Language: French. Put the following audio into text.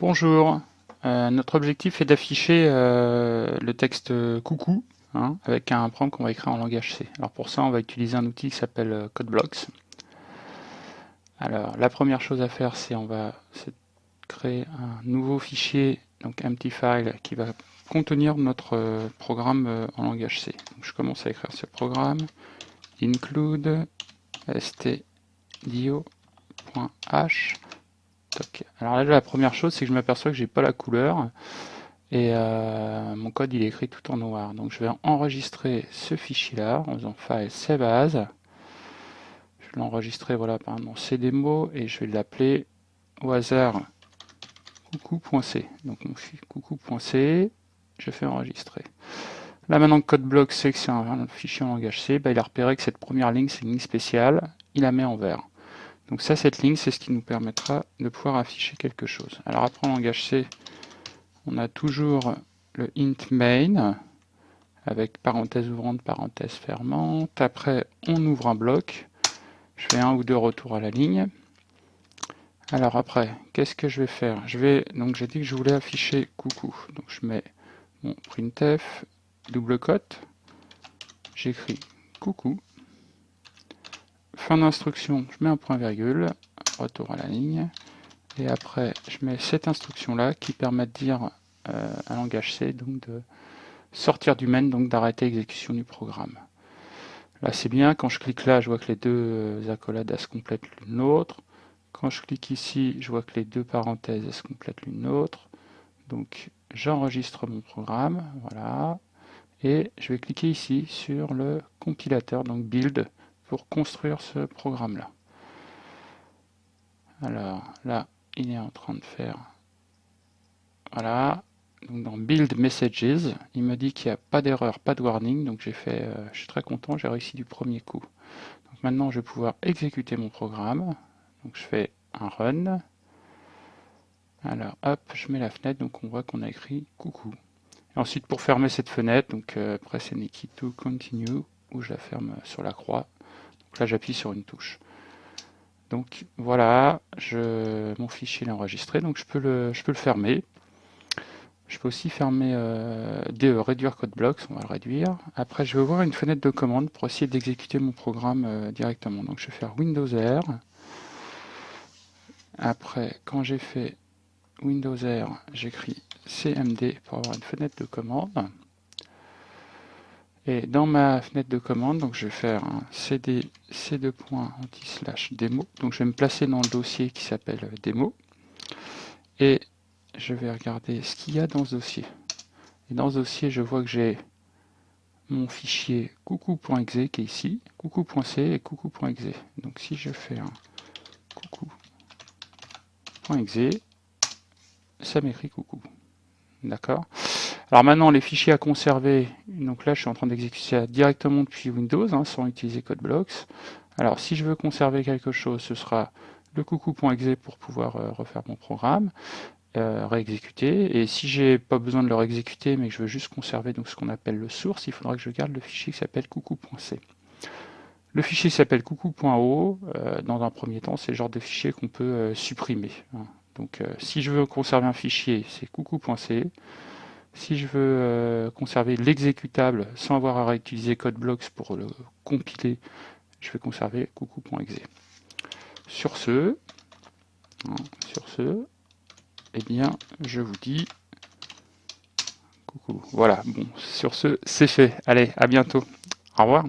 Bonjour, euh, notre objectif est d'afficher euh, le texte coucou hein, avec un prompt qu'on va écrire en langage C. Alors pour ça, on va utiliser un outil qui s'appelle euh, CodeBlocks. Alors la première chose à faire, c'est on va créer un nouveau fichier, donc file, qui va contenir notre programme en langage C. Je commence à écrire ce programme, include stdio.h alors là, la première chose, c'est que je m'aperçois que j'ai pas la couleur et euh, mon code il est écrit tout en noir. Donc je vais enregistrer ce fichier-là en faisant file save as. Je vais l'enregistrer voilà par mon cdemo et je vais l'appeler au hasard coucou.c. Donc mon coucou.c, je fais enregistrer. Là maintenant que CodeBlock sait que c'est un, fichier en langage C, bah, il a repéré que cette première ligne c'est une ligne spéciale, il la met en vert. Donc ça, cette ligne, c'est ce qui nous permettra de pouvoir afficher quelque chose. Alors après, en langage C, on a toujours le int main, avec parenthèse ouvrante, parenthèse fermante. Après, on ouvre un bloc. Je fais un ou deux retours à la ligne. Alors après, qu'est-ce que je vais faire? Je vais donc j'ai dit que je voulais afficher coucou. Donc je mets mon printf double cote. J'écris coucou fin d'instruction, je mets un point virgule, retour à la ligne, et après je mets cette instruction là qui permet de dire euh, un langage C, donc de sortir du main, donc d'arrêter l'exécution du programme. Là c'est bien, quand je clique là, je vois que les deux euh, accolades se complètent l'une l'autre. Quand je clique ici, je vois que les deux parenthèses se complètent l'une l'autre. Donc j'enregistre mon programme, voilà. Et je vais cliquer ici sur le compilateur, donc build, pour construire ce programme-là. Alors là, il est en train de faire... Voilà. Donc dans Build Messages, il me dit qu'il n'y a pas d'erreur, pas de warning. Donc j'ai fait, euh, je suis très content, j'ai réussi du premier coup. Donc maintenant, je vais pouvoir exécuter mon programme. Donc je fais un run. Alors hop, je mets la fenêtre, donc on voit qu'on a écrit coucou. Et ensuite, pour fermer cette fenêtre, donc euh, press any key to continue, ou je la ferme sur la croix là, j'appuie sur une touche. Donc voilà, je, mon fichier est enregistré, donc je peux le, je peux le fermer. Je peux aussi fermer euh, DE, réduire code blocks, on va le réduire. Après, je vais ouvrir une fenêtre de commande pour essayer d'exécuter mon programme euh, directement. Donc je vais faire Windows R. Après, quand j'ai fait Windows R, j'écris CMD pour avoir une fenêtre de commande. Et dans ma fenêtre de commande, donc je vais faire un cd c2. slash démo. Donc je vais me placer dans le dossier qui s'appelle démo. Et je vais regarder ce qu'il y a dans ce dossier. Et dans ce dossier, je vois que j'ai mon fichier coucou.exe qui est ici, coucou.c et coucou.exe. Donc si je fais un coucou.exe, ça m'écrit coucou. D'accord? Alors maintenant, les fichiers à conserver, donc là je suis en train d'exécuter directement depuis Windows, hein, sans utiliser CodeBlocks. Alors si je veux conserver quelque chose, ce sera le coucou.exe pour pouvoir euh, refaire mon programme, euh, réexécuter. Et si j'ai pas besoin de le réexécuter, mais que je veux juste conserver donc ce qu'on appelle le source, il faudra que je garde le fichier qui s'appelle coucou.c. Le fichier s'appelle coucou.o. Euh, dans un premier temps, c'est le genre de fichier qu'on peut supprimer. Hein. Donc si je veux conserver un fichier, c'est coucou.c. Si je veux euh, conserver l'exécutable sans avoir à réutiliser CodeBlocks pour le compiler, je vais conserver coucou.exe. Sur ce, hein, sur ce, eh bien, je vous dis coucou. Voilà, bon, sur ce, c'est fait. Allez, à bientôt. Au revoir.